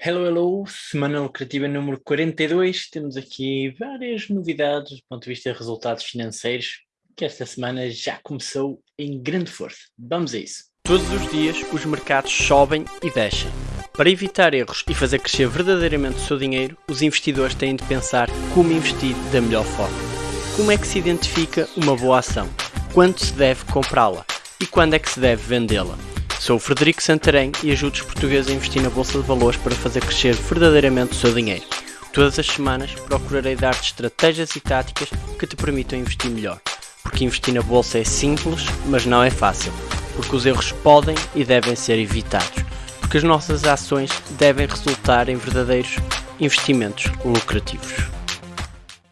Hello, hello, semana lucrativa número 42, temos aqui várias novidades do ponto de vista de resultados financeiros, que esta semana já começou em grande força. Vamos a isso. Todos os dias os mercados sobem e descem. Para evitar erros e fazer crescer verdadeiramente o seu dinheiro, os investidores têm de pensar como investir da melhor forma. Como é que se identifica uma boa ação? Quando se deve comprá-la? E quando é que se deve vendê-la? Sou o Frederico Santarém e ajudo os portugueses a investir na Bolsa de Valores para fazer crescer verdadeiramente o seu dinheiro. Todas as semanas procurarei dar-te estratégias e táticas que te permitam investir melhor. Porque investir na Bolsa é simples, mas não é fácil. Porque os erros podem e devem ser evitados. Porque as nossas ações devem resultar em verdadeiros investimentos lucrativos.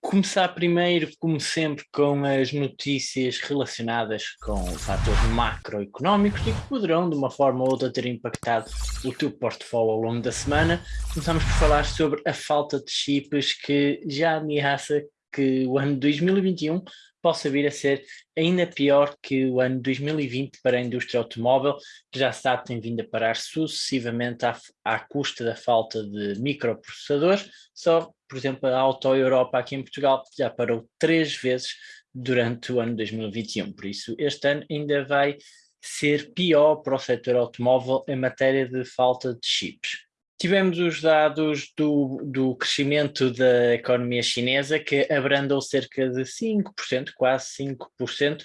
Começar primeiro, como sempre, com as notícias relacionadas com fatores macroeconómicos e que poderão, de uma forma ou outra, ter impactado o teu portfólio ao longo da semana. Começamos por falar sobre a falta de chips que já ameaça que o ano 2021 possa vir a ser ainda pior que o ano 2020 para a indústria automóvel, que já sabe tem vindo a parar sucessivamente à, à custa da falta de microprocessadores. Só, por exemplo, a Auto Europa aqui em Portugal já parou três vezes durante o ano 2021. Por isso, este ano ainda vai ser pior para o setor automóvel em matéria de falta de chips. Tivemos os dados do, do crescimento da economia chinesa, que abrandou cerca de 5%, quase 5%,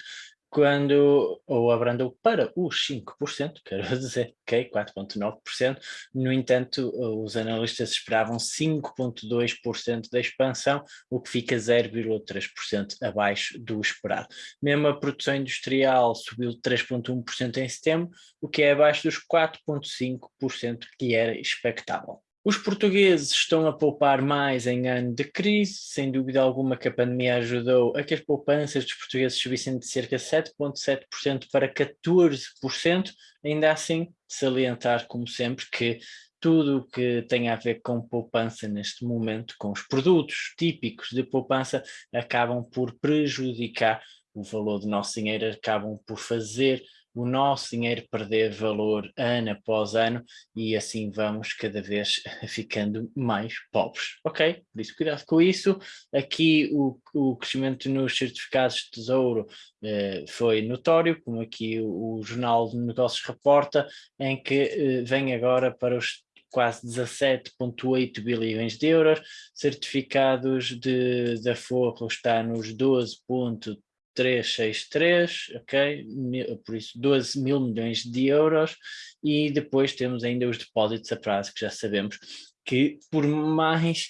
quando, ou abrandou para os 5%, quero dizer, ok, 4,9%, no entanto, os analistas esperavam 5,2% da expansão, o que fica 0,3% abaixo do esperado. Mesmo a produção industrial subiu 3,1% em setembro, o que é abaixo dos 4,5% que era expectável. Os portugueses estão a poupar mais em ano de crise, sem dúvida alguma que a pandemia ajudou a que as poupanças dos portugueses subissem de cerca de 7,7% para 14%, ainda assim salientar como sempre que tudo o que tem a ver com poupança neste momento, com os produtos típicos de poupança, acabam por prejudicar o valor do nosso dinheiro, acabam por fazer o nosso dinheiro perder valor ano após ano e assim vamos cada vez ficando mais pobres, ok? Por isso cuidado com isso, aqui o, o crescimento nos certificados de tesouro eh, foi notório, como aqui o, o, Jornal de Negócios reporta, em que eh, vem agora para os quase 17,8 bilhões de euros, certificados de, da Forro está nos 12,3 363, ok? Por isso 12 mil milhões de euros e depois temos ainda os depósitos a prazo que já sabemos que por mais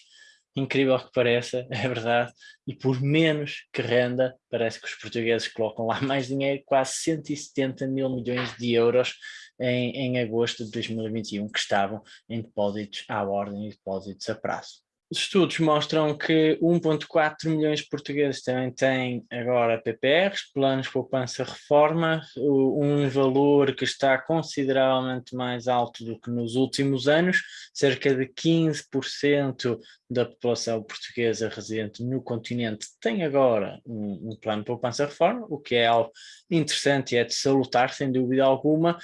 incrível que pareça, é verdade, e por menos que renda, parece que os portugueses colocam lá mais dinheiro, quase 170 mil milhões de euros em, em agosto de 2021 que estavam em depósitos à ordem e depósitos a prazo. Os estudos mostram que 1.4 milhões de portugueses também têm agora PPRs, planos poupança reforma, um valor que está consideravelmente mais alto do que nos últimos anos, cerca de 15% da população portuguesa residente no continente tem agora um, um plano poupança reforma, o que é algo interessante e é de salutar, sem dúvida alguma,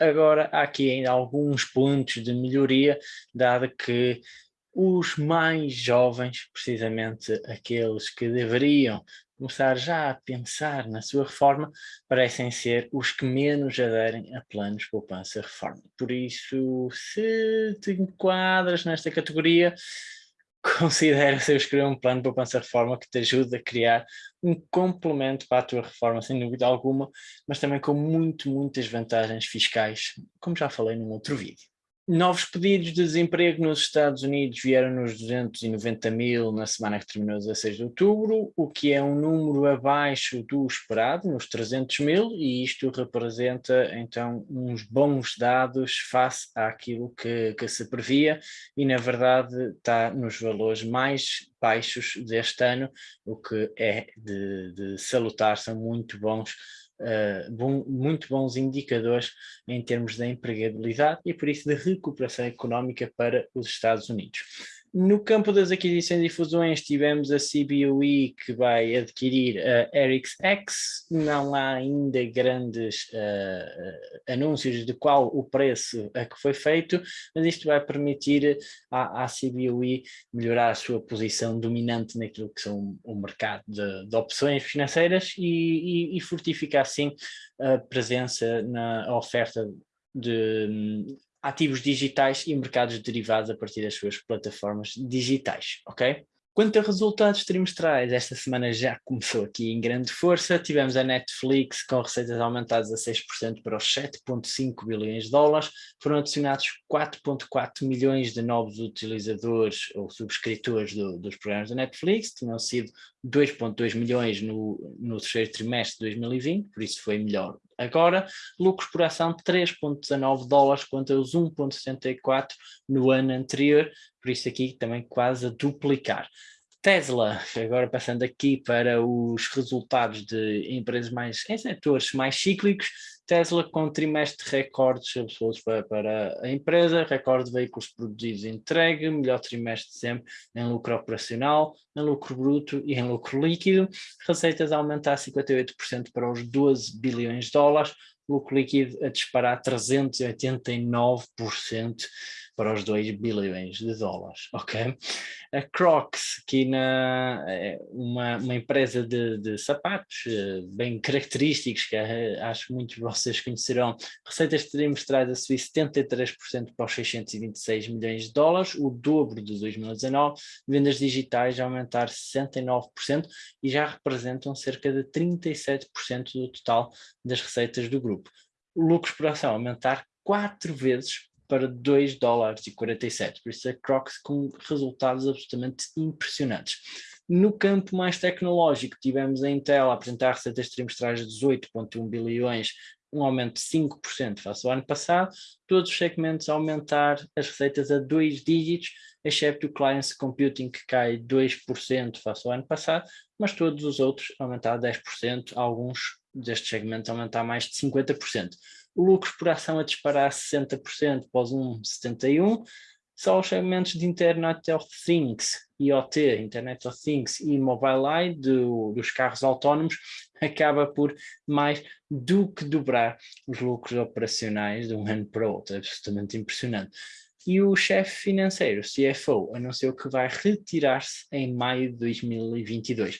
Agora, há aqui ainda alguns pontos de melhoria, dado que os mais jovens, precisamente aqueles que deveriam começar já a pensar na sua reforma, parecem ser os que menos aderem a planos de poupança-reforma. Por isso, se te enquadras nesta categoria, considera se escrever um plano de poupança-reforma que te ajude a criar um complemento para a tua reforma, sem dúvida alguma, mas também com muito, muitas vantagens fiscais, como já falei num outro vídeo. Novos pedidos de desemprego nos Estados Unidos vieram nos 290 mil na semana que terminou 16 de outubro, o que é um número abaixo do esperado, nos 300 mil, e isto representa então uns bons dados face àquilo que, que se previa e na verdade está nos valores mais baixos deste ano, o que é de, de salutar, são muito bons uh, bom, muito bons indicadores em termos da empregabilidade e por isso de recuperação económica para os Estados Unidos. No campo das aquisições e fusões tivemos a CBOE que vai adquirir a ErixX, não há ainda grandes uh, anúncios de qual o preço a que foi feito, mas isto vai permitir à, à CBOE melhorar a sua posição dominante naquilo que são o mercado de, de opções financeiras e, e, e fortificar assim a presença na oferta de ativos digitais e mercados derivados a partir das suas plataformas digitais, ok? Quanto a resultados trimestrais, esta semana já começou aqui em grande força. Tivemos a Netflix com receitas aumentadas a 6% para os 7,5 bilhões de dólares. Foram adicionados 4,4 milhões de novos utilizadores ou subscritores do, dos programas da Netflix. Tinham sido 2,2 milhões no, no terceiro trimestre de 2020, por isso foi melhor agora. Lucros por ação 3,19 dólares contra os 1,74 no ano anterior, por isso aqui também quase a duplicar. Tesla, agora passando aqui para os resultados de empresas mais em setores mais cíclicos, Tesla com trimestre recordes absolutos para, para a empresa, recorde de veículos produzidos e entregue, melhor trimestre sempre em lucro operacional, em lucro bruto e em lucro líquido, receitas aumentar 58% para os 12 bilhões de dólares, lucro líquido a disparar 389% para os 2 bilhões de dólares, ok? A Crocs, que na, é uma, uma empresa de, de sapatos eh, bem característicos, que eh, acho muitos de vocês conhecerão, receitas trimestrais a subir 73% para os 626 milhões de dólares, o dobro de 2019, vendas digitais a aumentar 69% e já representam cerca de 37% do total das receitas do grupo. O lucro por ação aumentar quatro vezes para 2 dólares e 47, por isso a Crocs com resultados absolutamente impressionantes. No campo mais tecnológico, tivemos a Intel apresentar receitas trimestrais de 18,1 bilhões, um aumento de 5% face ao ano passado, todos os segmentos aumentar as receitas a dois dígitos, excepto o Client Computing que cai 2% face ao ano passado, mas todos os outros a aumentar 10%, alguns destes segmentos a aumentar mais de 50% o lucro por ação a disparar 60% após um 71%, só os segmentos de Internet of Things, IoT, Internet of Things e Mobile do, dos carros autónomos acaba por mais do que dobrar os lucros operacionais de um ano para o outro, é absolutamente impressionante. E o chefe financeiro, CFO, anunciou que vai retirar-se em maio de 2022.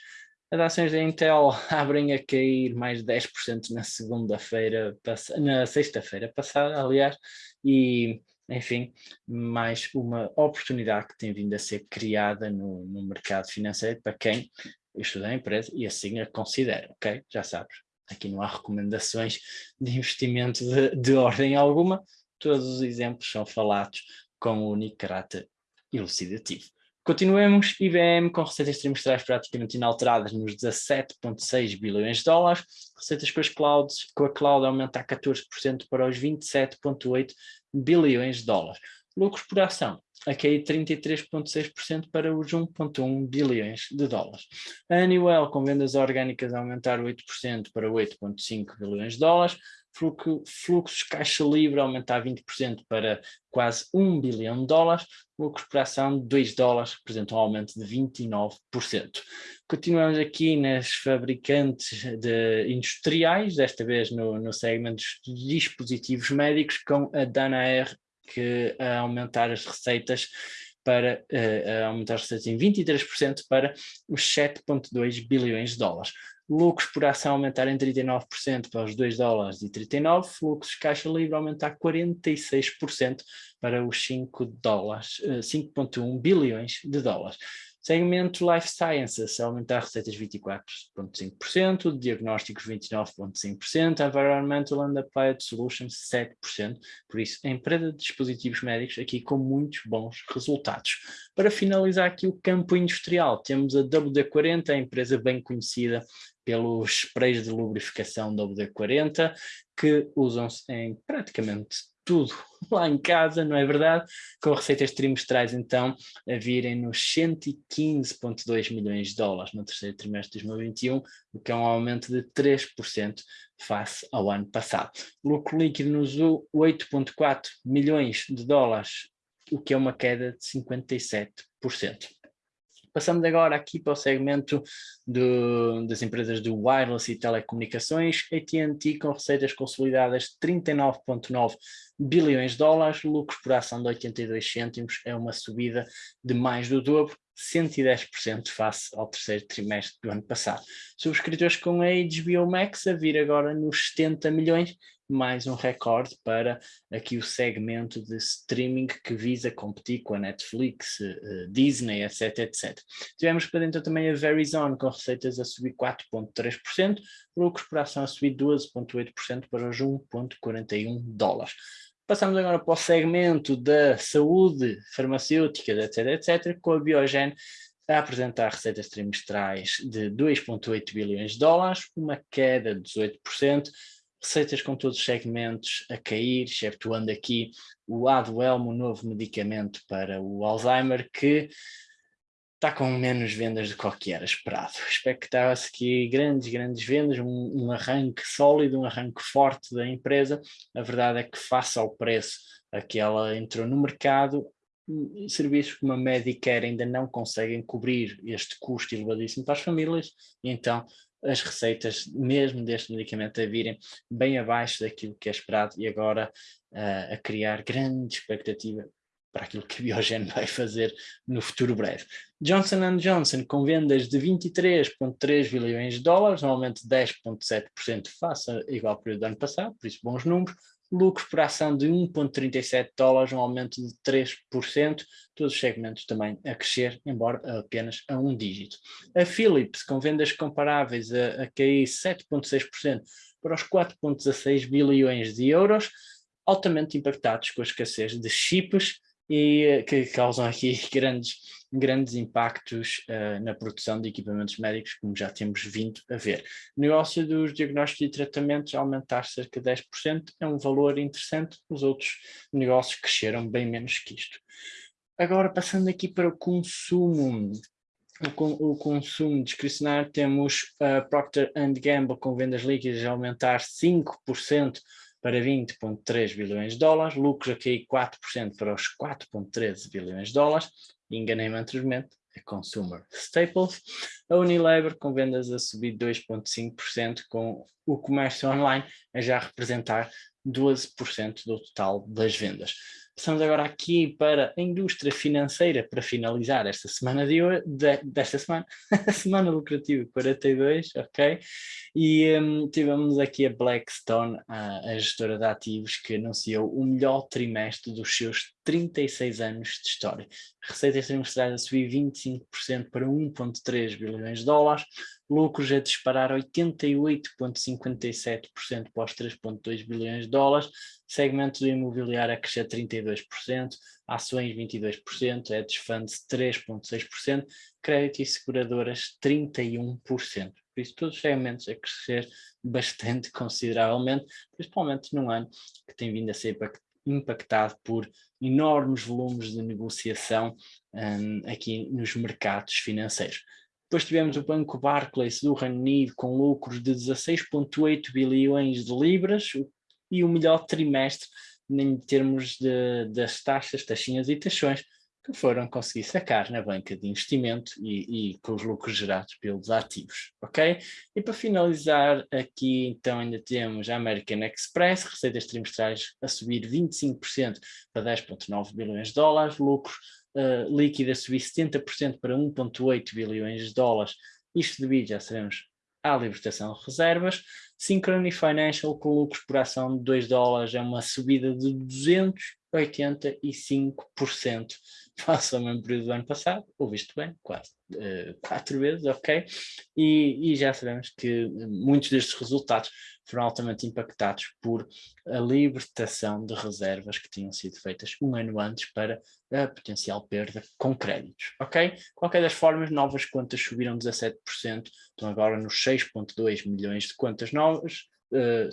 As ações da Intel abrem a cair mais 10% na segunda-feira, na sexta-feira passada, aliás, e enfim, mais uma oportunidade que tem vindo a ser criada no, no mercado financeiro para quem estuda a empresa e assim a considera, ok? Já sabes, aqui não há recomendações de investimento de, de ordem alguma, todos os exemplos são falados com o único caráter elucidativo. Continuemos, IBM com receitas trimestrais praticamente inalteradas nos 17,6 bilhões de dólares, receitas com, as clouds, com a cloud aumentar 14% para os 27,8 bilhões de dólares. Lucros por ação a cair 33,6% para os 1,1 bilhões de dólares. A com vendas orgânicas a aumentar 8% para 8,5 bilhões de dólares, fluxo, fluxos caixa livre aumentar 20% para quase 1 bilhão de dólares, lucros por ação de 2 dólares, representa um aumento de 29%. Continuamos aqui nas fabricantes de industriais, desta vez no, no segmento de dispositivos médicos, com a Danaher que a aumentar as receitas para uh, aumentar as receitas em 23% para os 7,2 bilhões de dólares lucros por ação aumentar em 39% para os 2 dólares e 39, fluxos caixa livre aumentar 46% para os 5 dólares, 5.1 eh, bilhões de dólares. Segmento Life Sciences, aumentar receitas 24,5%, diagnósticos 29,5%, Environmental and Applied Solutions 7%, por isso a empresa de dispositivos médicos aqui com muitos bons resultados. Para finalizar aqui o campo industrial, temos a WD-40, a empresa bem conhecida pelos sprays de lubrificação WD-40, que usam-se em praticamente tudo lá em casa, não é verdade? Com receitas trimestrais, então, a virem nos 115,2 milhões de dólares no terceiro trimestre de 2021, o que é um aumento de 3% face ao ano passado. Lucro líquido nos 8,4 milhões de dólares o que é uma queda de 57%. Passamos agora aqui para o segmento do, das empresas do wireless e telecomunicações, AT&T com receitas consolidadas de 39,9 bilhões de dólares, lucro por ação de 82 cêntimos, é uma subida de mais do dobro, 110% face ao terceiro trimestre do ano passado. Subscritores com a HBO Max a vir agora nos 70 milhões, mais um recorde para aqui o segmento de streaming que visa competir com a Netflix, uh, Disney, etc, etc. Tivemos para dentro também a Verizon com receitas a subir 4.3%, lucros por ação a subir 12.8% para os 1.41 dólares. Passamos agora para o segmento da saúde, farmacêuticas, etc, etc, com a Biogen a apresentar receitas trimestrais de 2,8 bilhões de dólares, uma queda de 18%, receitas com todos os segmentos a cair, exceptuando aqui o Adwelm, o novo medicamento para o Alzheimer, que está com menos vendas do que era esperado. Expectava-se que grandes, grandes vendas, um, um, arranque sólido, um arranque forte da empresa. A verdade é que face ao preço a que ela entrou no mercado, serviços como a Medicare ainda não conseguem cobrir este custo elevadíssimo para as famílias, e então as receitas mesmo deste medicamento a virem bem abaixo daquilo que é esperado e agora uh, a criar grande expectativa para aquilo que a Biogen vai fazer no futuro breve. Johnson Johnson com vendas de 23,3 bilhões de dólares, um aumento de 10,7% face ao igual período do ano passado, por isso bons números, lucro por ação de 1,37 dólares, um aumento de 3%, todos os segmentos também a crescer, embora apenas a um dígito. A Philips, com vendas comparáveis a, a cair 7,6% para os 4,16 bilhões de euros, altamente impactados com a escassez de chips, e eh, que causam aqui grandes, grandes impactos uh, na produção de equipamentos médicos, como já temos vindo a ver. O negócio dos diagnósticos e tratamentos aumentar cerca de 10% é um valor interessante, os outros negócios cresceram bem menos que isto. Agora, passando aqui para o consumo, o, consumo discricionário, temos a Procter Gamble com vendas líquidas a aumentar 5%, para 20,3 bilhões de dólares, lucros a cair 4% para os 4,13 bilhões de dólares, enganei-me anteriormente, a Consumer Staples, a Unilever com vendas a subir 2,5% com o comércio online a já representar 12% do total das vendas. Passamos agora aqui para a indústria financeira para finalizar esta semana de, de desta semana, semana lucrativa 42, ok? E um, tivemos aqui a Blackstone, a, a gestora de ativos, que anunciou o melhor trimestre dos seus 36 anos de história. Receitas trimestrais a subir 25% para 1,3 bilhões de dólares, lucros a disparar 88,57% para os 3,2 bilhões de dólares, segmento do imobiliário a crescer 32%, ações 22%, hedge funds 3,6%, crédito e seguradoras 31%. Por isso, todos os segmentos a crescer bastante consideravelmente, principalmente num ano que tem vindo a ser impactado por enormes volumes de negociação um, aqui nos mercados financeiros. Depois tivemos o Banco Barclays do Reino Unido com lucros de 16,8 bilhões de libras e o melhor trimestre em termos de, das taxas, taxinhas e taxões que foram conseguir sacar na banca de investimento e, e, com os lucros gerados pelos ativos, ok? E para finalizar aqui então ainda temos a American Express, receitas trimestrais a subir 25% para 10.9 bilhões de dólares, lucros uh, líquida subir 70% para 1,8 bilhões de dólares, isto devido, já sabemos, à libertação de reservas. Synchrony Financial com lucros por ação de 2 dólares é uma subida de 285% face ao mesmo período do ano passado, ou visto bem, quase uh, quatro vezes, ok? E, e já sabemos que muitos destes resultados foram altamente impactados por a libertação de reservas que tinham sido feitas um ano antes para a potencial perda com créditos, ok? Qualquer das formas, novas contas subiram 17%, estão agora nos 6.2 milhões de contas novas, uh,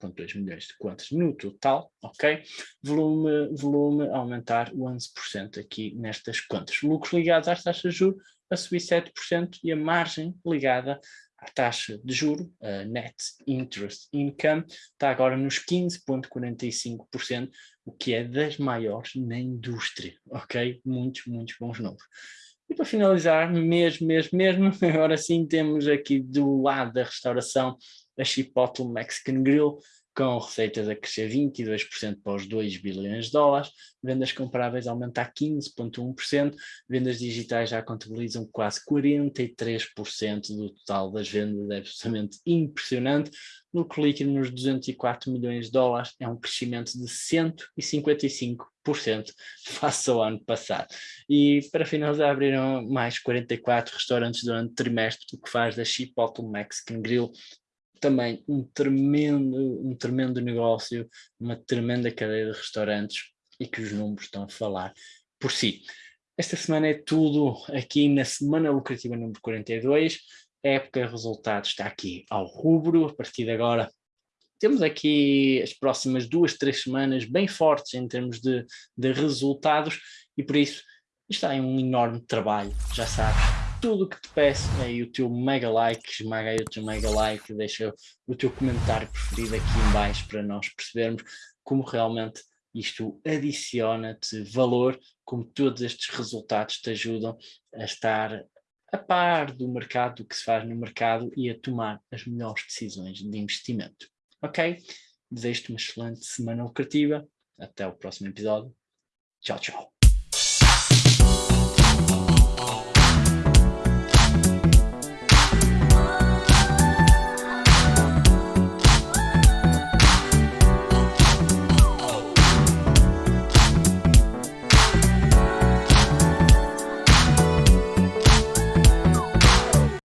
6.2 milhões de contas no total, ok? Volume, volume aumentar 11% aqui nestas contas. Lucros ligados às taxas de juros a subir 7% e a margem ligada a taxa de juro, a net interest income, está agora nos 15,45%, o que é das maiores na indústria, ok? Muitos, muitos bons números. E para finalizar, mesmo, mesmo, mesmo, agora sim temos aqui do lado da restauração a Chipotle Mexican Grill, com receitas a crescer 22% para os 2 bilhões de dólares, vendas comparáveis aumentar 15,1%, vendas digitais já contabilizam quase 43% do total das vendas, é absolutamente impressionante, lucro líquido nos 204 milhões de dólares. É um crescimento de 155% face ao ano passado. E para finalizar abriram mais 44 restaurantes durante o trimestre, o que faz da Chipotle Mexican Grill também um tremendo, um tremendo negócio, uma tremenda cadeia de restaurantes e que os números estão a falar por si. Esta semana é tudo aqui na Semana Lucrativa número 42, a época de resultados está aqui ao rubro, a partir de agora temos aqui as próximas duas, três semanas bem fortes em termos de, de resultados e por isso está em um enorme trabalho, já sabes, tudo o que te peço é o teu mega like, esmaga aí o teu mega like, deixa o teu comentário preferido aqui em baixo para nós percebermos como realmente isto adiciona-te valor, como todos estes resultados te ajudam a estar a par do mercado, do que se faz no mercado e a tomar as melhores decisões de investimento. Ok? Desejo-te uma excelente semana lucrativa. Até o próximo episódio. Tchau, tchau.